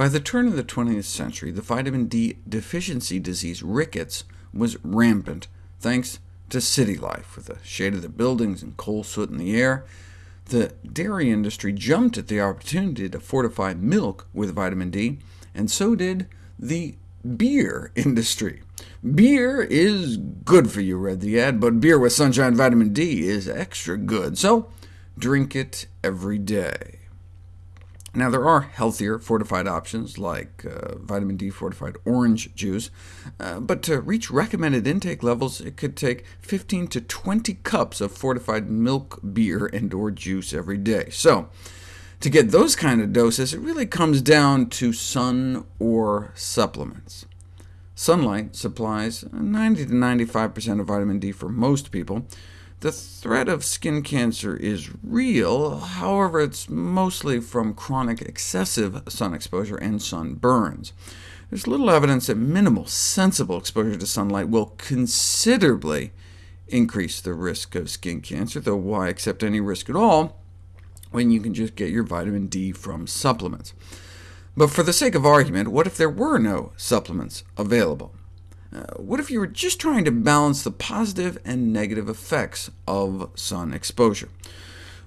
By the turn of the 20th century, the vitamin D deficiency disease rickets was rampant, thanks to city life, with the shade of the buildings and coal soot in the air. The dairy industry jumped at the opportunity to fortify milk with vitamin D, and so did the beer industry. Beer is good for you, read the ad, but beer with sunshine vitamin D is extra good, so drink it every day. Now, there are healthier fortified options, like uh, vitamin D fortified orange juice, uh, but to reach recommended intake levels, it could take 15 to 20 cups of fortified milk, beer, and or juice every day. So, to get those kind of doses, it really comes down to sun or supplements. Sunlight supplies 90 to 95% of vitamin D for most people, the threat of skin cancer is real, however it's mostly from chronic excessive sun exposure and sunburns. There's little evidence that minimal, sensible exposure to sunlight will considerably increase the risk of skin cancer, though why accept any risk at all when you can just get your vitamin D from supplements? But for the sake of argument, what if there were no supplements available? Uh, what if you were just trying to balance the positive and negative effects of sun exposure?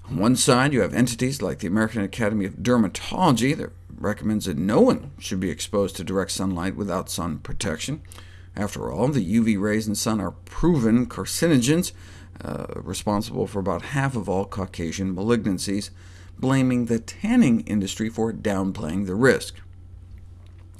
On one side, you have entities like the American Academy of Dermatology that recommends that no one should be exposed to direct sunlight without sun protection. After all, the UV rays in sun are proven carcinogens, uh, responsible for about half of all Caucasian malignancies, blaming the tanning industry for downplaying the risk.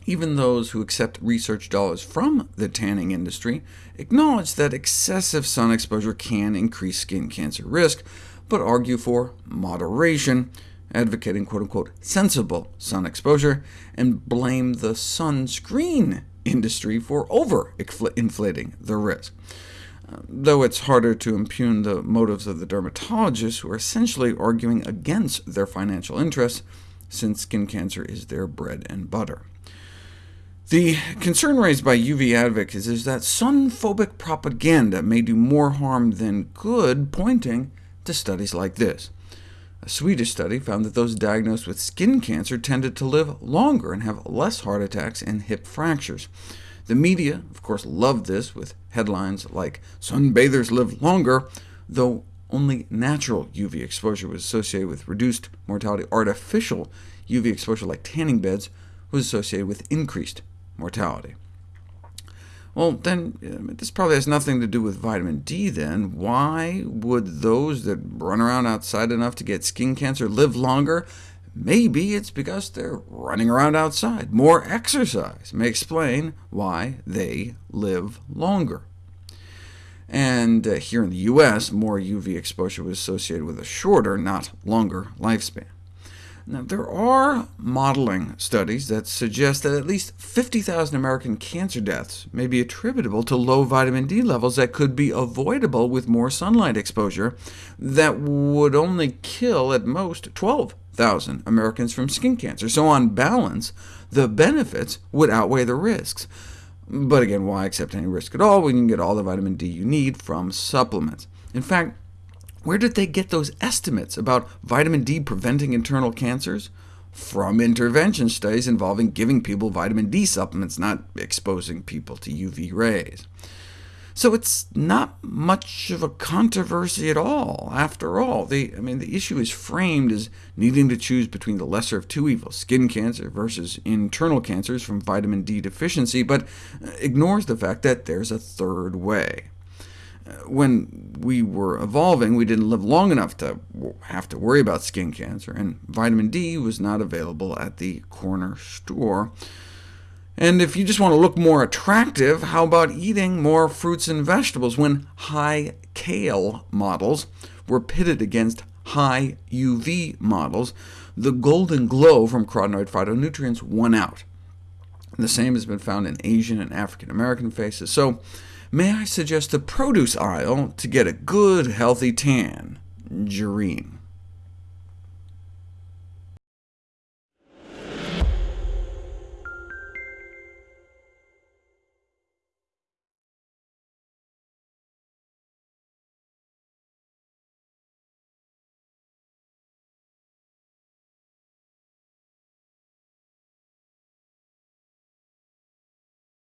Even those who accept research dollars from the tanning industry acknowledge that excessive sun exposure can increase skin cancer risk, but argue for moderation, advocating quote-unquote sensible sun exposure, and blame the sunscreen industry for over-inflating the risk. Though it's harder to impugn the motives of the dermatologists, who are essentially arguing against their financial interests, since skin cancer is their bread and butter. The concern raised by UV advocates is that sun-phobic propaganda may do more harm than good, pointing to studies like this. A Swedish study found that those diagnosed with skin cancer tended to live longer and have less heart attacks and hip fractures. The media, of course, loved this, with headlines like, Sunbathers live longer, though only natural UV exposure was associated with reduced mortality. Artificial UV exposure, like tanning beds, was associated with increased mortality. Well, then, this probably has nothing to do with vitamin D, then. Why would those that run around outside enough to get skin cancer live longer? Maybe it's because they're running around outside. More exercise may explain why they live longer. And uh, here in the U.S., more UV exposure was associated with a shorter, not longer, lifespan. Now, there are modeling studies that suggest that at least 50,000 American cancer deaths may be attributable to low vitamin D levels that could be avoidable with more sunlight exposure, that would only kill at most 12,000 Americans from skin cancer. So on balance, the benefits would outweigh the risks. But again, why accept any risk at all when you can get all the vitamin D you need from supplements? In fact, where did they get those estimates about vitamin D preventing internal cancers? From intervention studies involving giving people vitamin D supplements, not exposing people to UV rays. So it's not much of a controversy at all, after all. The, I mean, the issue is framed as needing to choose between the lesser of two evils, skin cancer versus internal cancers from vitamin D deficiency, but uh, ignores the fact that there's a third way when we were evolving, we didn't live long enough to have to worry about skin cancer, and vitamin D was not available at the corner store. And if you just want to look more attractive, how about eating more fruits and vegetables when high kale models were pitted against high UV models? The golden glow from carotenoid phytonutrients won out. The same has been found in Asian and African American faces. So may I suggest the produce aisle to get a good, healthy tan? Jareen.